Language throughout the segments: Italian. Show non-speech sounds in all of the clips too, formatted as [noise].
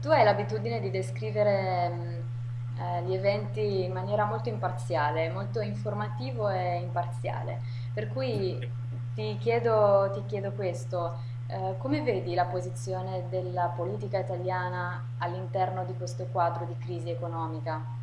Tu hai l'abitudine di descrivere mh, eh, gli eventi in maniera molto imparziale, molto informativo e imparziale, per cui ti chiedo, ti chiedo questo, eh, come vedi la posizione della politica italiana all'interno di questo quadro di crisi economica?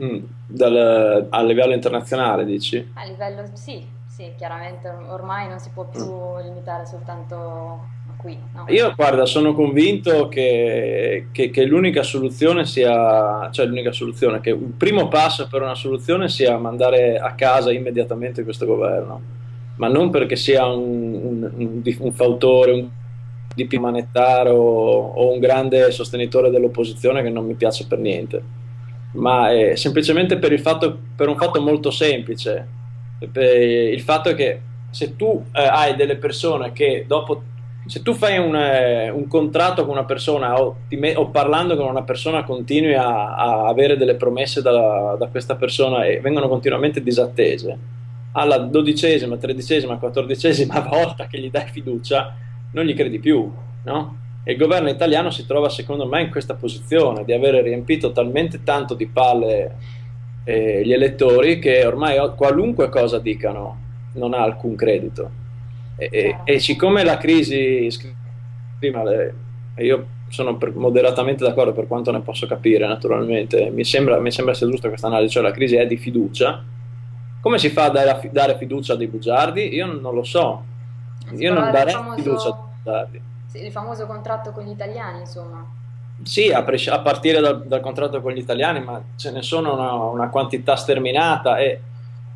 Mm, dal- a livello internazionale, dici? A livello, sì, sì, chiaramente ormai non si può più limitare soltanto qui, no? Io, guarda, sono convinto che, che- che l'unica soluzione sia, cioè l'unica soluzione, che un primo passo per una soluzione sia mandare a casa immediatamente questo governo, ma non perché sia un, un, un, un fautore, un DP manettaro o un grande sostenitore dell'opposizione che non mi piace per niente, ma è semplicemente per il fatto, per un fatto molto semplice, il fatto è che se tu eh, hai delle persone che dopo se tu fai un, eh, un contratto con una persona o, me- o parlando con una persona continui a, a avere delle promesse da, da questa persona e vengono continuamente disattese, alla dodicesima, tredicesima, quattordicesima [laughs] volta che gli dai fiducia, non gli credi più, no? E il governo italiano si trova, secondo me, in questa posizione di avere riempito talmente tanto di palle eh, gli elettori che ormai qualunque cosa dicano non ha alcun credito. E, e- e siccome la crisi, prima le- io sono per- moderatamente d'accordo per quanto ne posso capire, naturalmente, mi sembra, mi sembra sia giusta questa analisi, cioè la crisi è di fiducia. Come si fa a dare, dare fiducia a dei bugiardi? Io non lo so. Io non darei fiducia a dei famoso, bugiardi. sì, il famoso contratto con gli italiani, insomma. Sì, a, a partire dal, dal contratto con gli italiani, ma ce ne sono una, una quantità sterminata e,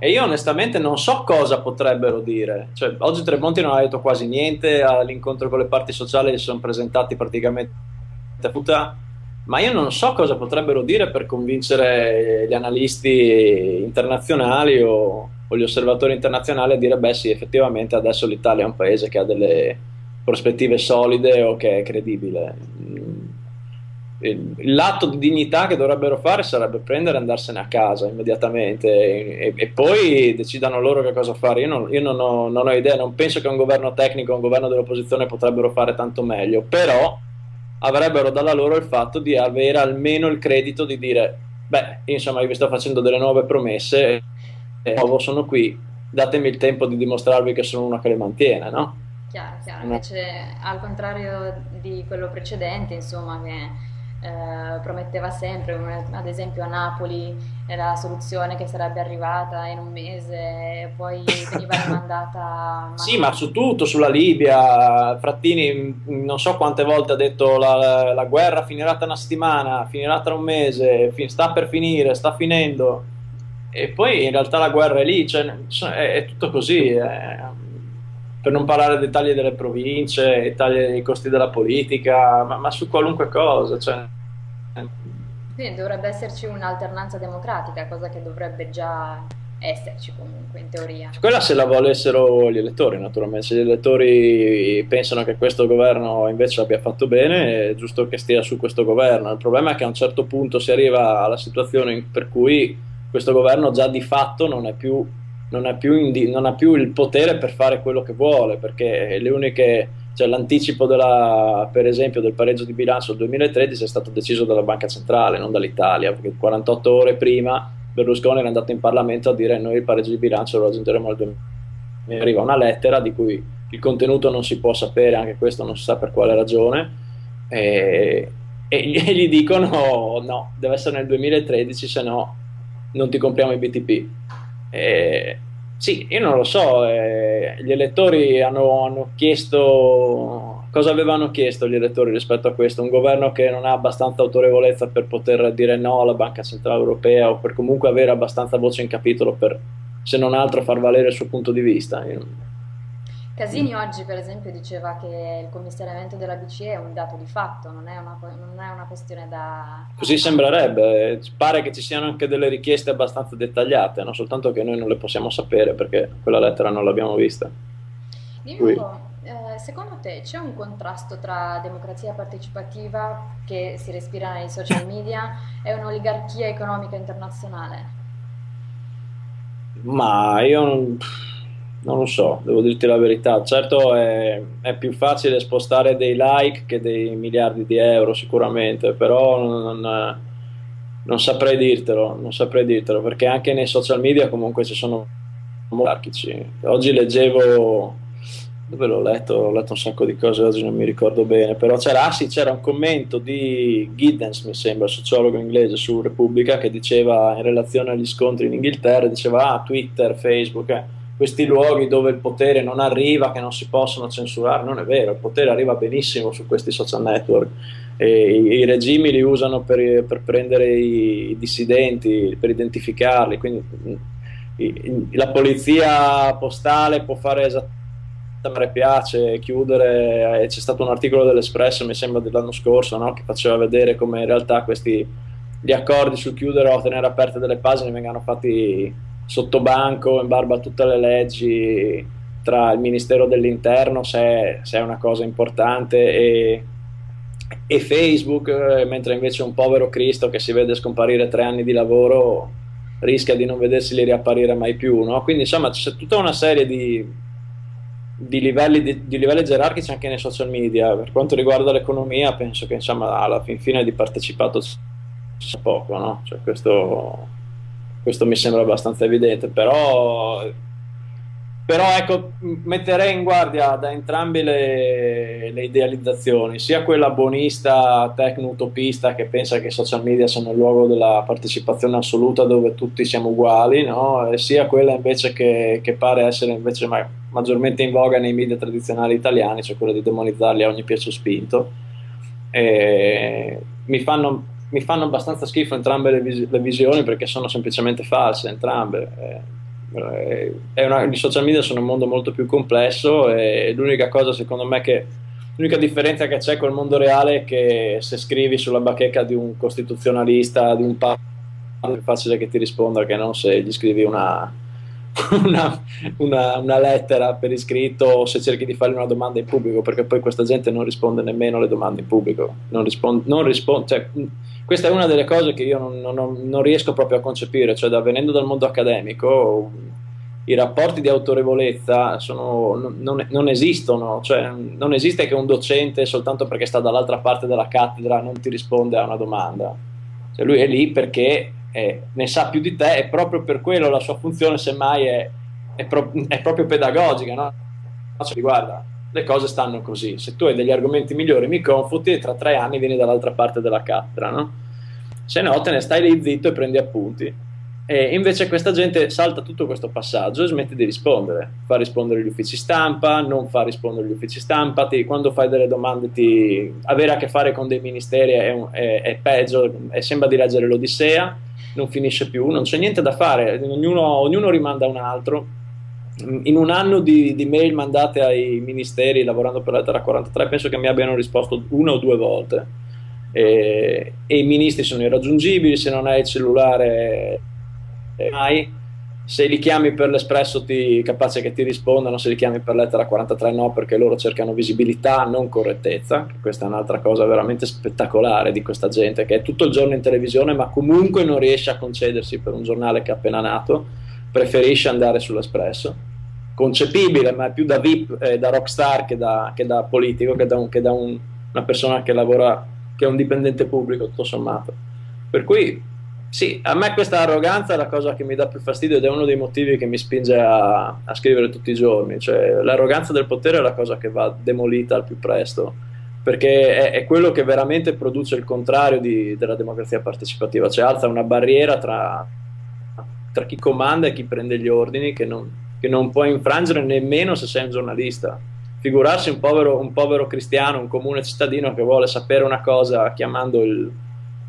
e io onestamente non so cosa potrebbero dire. Cioè, oggi Tremonti non ha detto quasi niente, all'incontro con le parti sociali si sono presentati praticamente a tutta, ma io non so cosa potrebbero dire per convincere gli analisti internazionali o, o gli osservatori internazionali a dire, beh sì, effettivamente adesso l'Italia è un paese che ha delle prospettive solide o che è credibile. L'atto di dignità che dovrebbero fare sarebbe prendere e andarsene a casa immediatamente e, e poi decidano loro che cosa fare. Io, non, io non ho, non ho idea, non penso che un governo tecnico, un governo dell'opposizione potrebbero fare tanto meglio, però avrebbero dalla loro il fatto di avere almeno il credito di dire, beh, insomma, io vi sto facendo delle nuove promesse, e di nuovo sono qui, datemi il tempo di dimostrarvi che sono uno che le mantiene, no? Chiaro, chiaro. No. Invece, al contrario di quello precedente, insomma, che eh, prometteva sempre, ad esempio a Napoli, eh, la soluzione che sarebbe arrivata in un mese, poi veniva rimandata, ma Sì, ma su tutto, sulla Libia, Frattini mh, non so quante volte ha detto la, la guerra finirà tra una settimana, finirà tra un mese, sta per finire, sta finendo, e poi in realtà la guerra è lì, cioè, è, è tutto così, eh. Per non parlare dei tagli delle province, i tagli dei costi della politica, ma, ma su qualunque cosa, cioè, Quindi dovrebbe esserci un'alternanza democratica, cosa che dovrebbe già esserci comunque, in teoria. Quella se la volessero gli elettori, naturalmente. Se gli elettori pensano che questo governo invece abbia fatto bene, è giusto che stia su questo governo. Il problema è che a un certo punto si arriva alla situazione per cui questo governo già di fatto non è più, non è più non ha più il potere per fare quello che vuole, perché le uniche, cioè l'anticipo della, per esempio del pareggio di bilancio del 2013 è stato deciso dalla Banca Centrale, non dall'Italia, perché 48 ore prima Berlusconi era andato in Parlamento a dire noi il pareggio di bilancio lo raggiungeremo al 2000. Mi arriva una lettera di cui il contenuto non si può sapere, anche questo non si sa per quale ragione, e, e gli dicono no, deve essere nel 2013, se no non ti compriamo i BTP. E, sì, io non lo so, eh, gli elettori hanno, hanno chiesto cosa avevano chiesto gli elettori rispetto a questo? Un governo che non ha abbastanza autorevolezza per poter dire no alla Banca Centrale Europea o per comunque avere abbastanza voce in capitolo per, se non altro, far valere il suo punto di vista. Io- Casini oggi, per esempio, diceva che il commissariamento della BCE è un dato di fatto, non è una, non è una questione da... Così sembrerebbe, pare che ci siano anche delle richieste abbastanza dettagliate, no? soltanto che noi non le possiamo sapere perché quella lettera non l'abbiamo vista. Dimmi un po', eh, secondo te c'è un contrasto tra democrazia partecipativa che si respira nei social media e un'oligarchia economica internazionale? Ma io non, non lo so, devo dirti la verità. Certo è, è, più facile spostare dei like che dei miliardi di euro sicuramente, però non, non saprei dirtelo, non saprei dirtelo, perché anche nei social media comunque ci sono monarchici. Oggi leggevo dove l'ho letto? Ho letto un sacco di cose oggi, non mi ricordo bene, però c'era, ah sì, c'era un commento di Giddens, mi sembra, sociologo inglese su Repubblica, che diceva in relazione agli scontri in Inghilterra, diceva ah, Twitter, Facebook, eh, questi luoghi dove il potere non arriva, che non si possono censurare, non è vero, il potere arriva benissimo su questi social network. E i, i regimi li usano per, per prendere i, i dissidenti, per identificarli, quindi i, la polizia postale può fare esattamente me piace chiudere, e c'è stato un articolo dell'Espresso, mi sembra dell'anno scorso, no? che faceva vedere come in realtà questi, gli accordi sul chiudere o tenere aperte delle pagine vengano fatti sotto banco, in barba a tutte le leggi tra il Ministero dell'Interno, se se è una cosa importante, e, e Facebook, eh, mentre invece un povero Cristo che si vede scomparire tre anni di lavoro rischia di non vedersi riapparire mai più. No? Quindi insomma c'è tutta una serie di di livelli, di, di livelli, gerarchici anche nei social media. Per quanto riguarda l'economia, penso che insomma, alla fin fine di partecipato sia poco, no? cioè, questo, questo, mi sembra abbastanza evidente, però però ecco, metterei in guardia da entrambe le, le idealizzazioni, sia quella buonista, tecno-utopista che pensa che i social media siano il luogo della partecipazione assoluta dove tutti siamo uguali, no? sia quella invece che, che pare essere invece ma, maggiormente in voga nei media tradizionali italiani, cioè quella di demonizzarli a ogni piace spinto. E mi fanno, mi fanno abbastanza schifo entrambe le, vis- le, visioni perché sono semplicemente false entrambe. Eh, una, I social media sono un mondo molto più complesso e l'unica cosa secondo me che l'unica differenza che c'è col mondo reale è che se scrivi sulla bacheca di un costituzionalista, di un papa, è facile che ti risponda che non se gli scrivi una, [laughs] una, una, una, lettera per iscritto o se cerchi di fare una domanda in pubblico, perché poi questa gente non risponde nemmeno alle domande in pubblico. Non risponde, non risponde, cioè, questa è una delle cose che io non, non, non riesco proprio a concepire, cioè da, venendo dal mondo accademico i rapporti di autorevolezza sono, non, non, esistono, cioè non esiste che un docente soltanto perché sta dall'altra parte della cattedra non ti risponde a una domanda, cioè lui è lì perché eh, ne sa più di te e proprio per quello la sua funzione semmai è, è, pro, è proprio pedagogica, no? Cioè, guarda, le cose stanno così, se tu hai degli argomenti migliori mi confuti e tra tre anni vieni dall'altra parte della cattedra, no? Se no te ne stai lì zitto e prendi appunti. E invece questa gente salta tutto questo passaggio e smette di rispondere, fa rispondere gli uffici stampa, non fa rispondere gli uffici stampa, ti, quando fai delle domande ti, avere a che fare con dei ministeri è, un, è, è peggio, è, sembra di leggere l'Odissea, non finisce più, non c'è niente da fare, ognuno, ognuno rimanda un altro. In un anno di, di, mail mandate ai ministeri lavorando per lettera 43 penso che mi abbiano risposto una o due volte. E, e i ministri sono irraggiungibili, se non hai il cellulare mai se li chiami per l'espresso ti capace che ti rispondano, se li chiami per lettera 43 no, perché loro cercano visibilità, non correttezza, questa è un'altra cosa veramente spettacolare di questa gente che è tutto il giorno in televisione ma comunque non riesce a concedersi per un giornale che è appena nato, preferisce andare sull'espresso. Concepibile, ma è più da VIP, eh, da rockstar che da, che da politico, che da, un, che da un, una persona che lavora, che è un dipendente pubblico, tutto sommato. Per cui sì, a me questa arroganza è la cosa che mi dà più fastidio ed è uno dei motivi che mi spinge a, a, scrivere tutti i giorni. Cioè, l'arroganza del potere è la cosa che va demolita al più presto, perché è, è quello che veramente produce il contrario di, della democrazia partecipativa, cioè alza una barriera tra, tra, chi comanda e chi prende gli ordini che non, che non puoi infrangere nemmeno se sei un giornalista. Figurarsi un povero, un povero cristiano, un comune cittadino che vuole sapere una cosa chiamando il,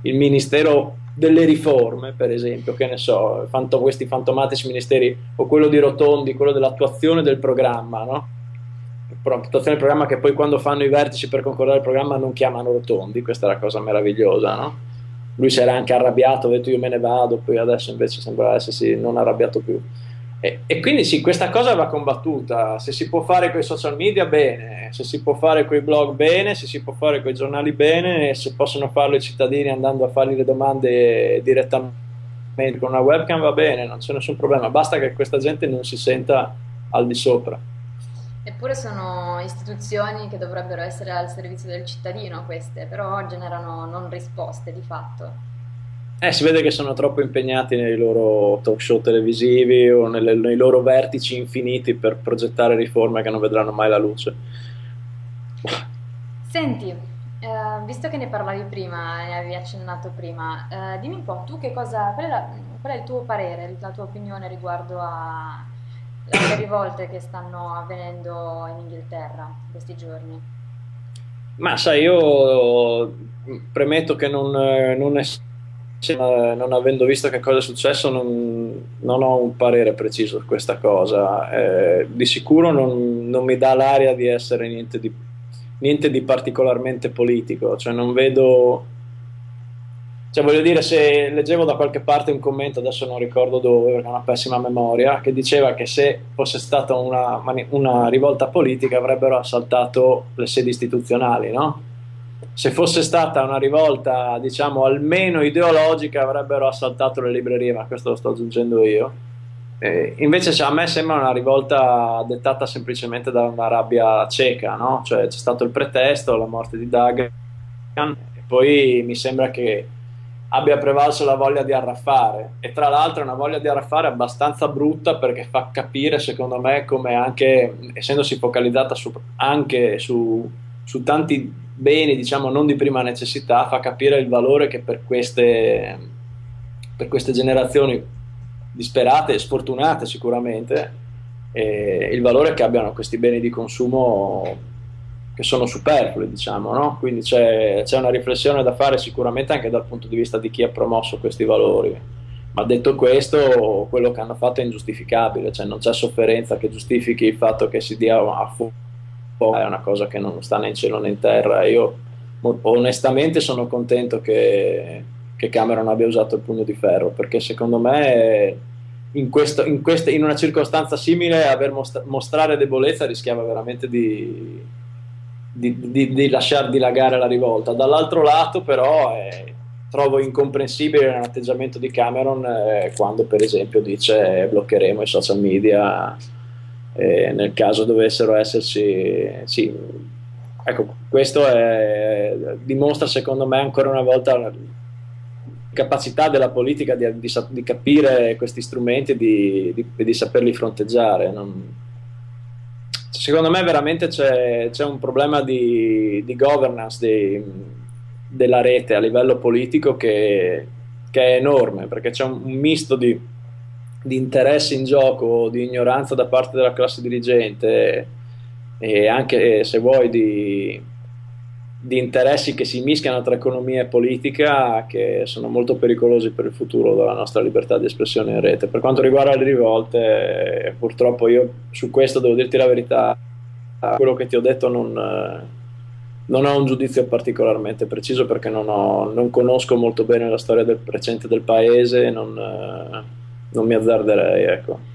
il ministero delle riforme, per esempio, che ne so, fanto, questi fantomatici ministeri, o quello di Rotondi, quello dell'attuazione del programma, no? Attuazione del programma che poi quando fanno i vertici per concordare il programma non chiamano Rotondi, questa è la cosa meravigliosa, no? Lui si era anche arrabbiato, ha detto io me ne vado, poi adesso invece sembra essersi non arrabbiato più. E, e, quindi sì, questa cosa va combattuta. Se si può fare con i social media, bene. Se si può fare con i blog, bene. Se si può fare con i giornali, bene. Se possono farlo i cittadini andando a fargli le domande direttamente con una webcam, va bene, non c'è nessun problema. Basta che questa gente non si senta al di sopra. Eppure sono istituzioni che dovrebbero essere al servizio del cittadino queste, però generano non risposte di fatto. Eh, si vede che sono troppo impegnati nei loro talk show televisivi o nelle- nei loro vertici infiniti per progettare riforme che non vedranno mai la luce. Senti, eh, visto che ne parlavi prima, ne avevi accennato prima, eh, dimmi un po', tu che cosa, qual è, la- qual è il tuo parere, la tua opinione riguardo a- alle rivolte che stanno avvenendo in Inghilterra in questi giorni? Ma sai, io premetto che non, eh, non ess- non avendo visto che cosa è successo, non, non ho un parere preciso su questa cosa. Eh, di sicuro non, non mi dà l'aria di essere niente di, niente di particolarmente politico, cioè non vedo Cioè, voglio dire, se leggevo da qualche parte un commento, adesso non ricordo dove, perché ho una pessima memoria, che diceva che se fosse stata una, una rivolta politica avrebbero assaltato le sedi istituzionali, no? Se fosse stata una rivolta, diciamo, almeno ideologica, avrebbero assaltato le librerie, ma questo lo sto aggiungendo io. Eh, invece cioè, a me sembra una rivolta dettata semplicemente da una rabbia cieca, no? Cioè c'è stato il pretesto, la morte di Dagan, e poi mi sembra che abbia prevalso la voglia di arraffare e tra l'altro è una voglia di arraffare abbastanza brutta perché fa capire secondo me come anche essendosi focalizzata su, anche su, su tanti beni diciamo non di prima necessità fa capire il valore che per queste, per queste generazioni disperate e sfortunate sicuramente eh, il valore che abbiano questi beni di consumo che sono superflui, diciamo, no? Quindi c'è, c'è una riflessione da fare sicuramente anche dal punto di vista di chi ha promosso questi valori. Ma detto questo, quello che hanno fatto è ingiustificabile, cioè non c'è sofferenza che giustifichi il fatto che si dia a fuoco, è una cosa che non sta né in cielo né in terra. Io onestamente sono contento che, che Cameron abbia usato il pugno di ferro, perché secondo me in, questo- in queste- in una circostanza simile aver mostra- mostrare debolezza rischiava veramente di, di, di- di lasciar dilagare la rivolta. Dall'altro lato, però, eh, trovo incomprensibile l'atteggiamento di Cameron eh, quando, per esempio, dice eh, bloccheremo i social media eh, nel caso dovessero esserci. Sì, ecco, questo è- dimostra, secondo me, ancora una volta la capacità della politica di, di di capire questi strumenti e di, di- saperli fronteggiare. non- Secondo me veramente c'è, un problema di, governance della rete a livello politico che, che è enorme, perché c'è un, un misto di, di interessi in gioco, di ignoranza da parte della classe dirigente e anche, se vuoi, di, di interessi che si mischiano tra economia e politica che sono molto pericolosi per il futuro della nostra libertà di espressione in rete. Per quanto riguarda le rivolte, eh, purtroppo io su questo devo dirti la verità, quello che ti ho detto non, eh, non ho un giudizio particolarmente preciso perché non, ho- non conosco molto bene la storia del recente del paese, non, eh, non mi azzarderei, ecco.